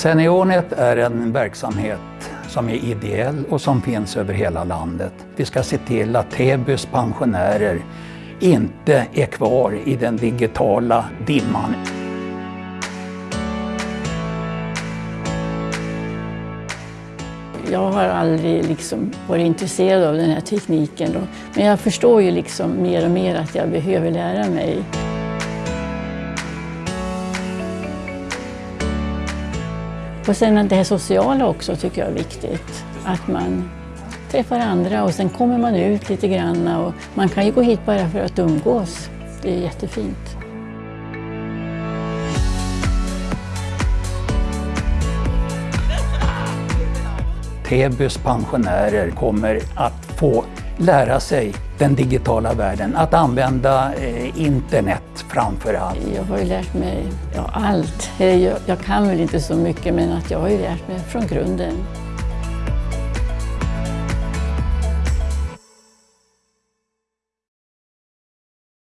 Seniornet är en verksamhet som är ideell och som finns över hela landet. Vi ska se till att Täbys pensionärer inte är kvar i den digitala dimman. Jag har aldrig liksom varit intresserad av den här tekniken. Då. Men jag förstår ju liksom mer och mer att jag behöver lära mig. Och sen det här sociala också tycker jag är viktigt. Att man träffar andra och sen kommer man ut lite grann. Och man kan ju gå hit bara för att umgås. Det är jättefint. Täbys pensionärer kommer att få lära sig den digitala världen, att använda eh, internet framför allt. Jag har ju lärt mig ja, allt. Jag, jag kan väl inte så mycket men att jag har ju lärt mig från grunden.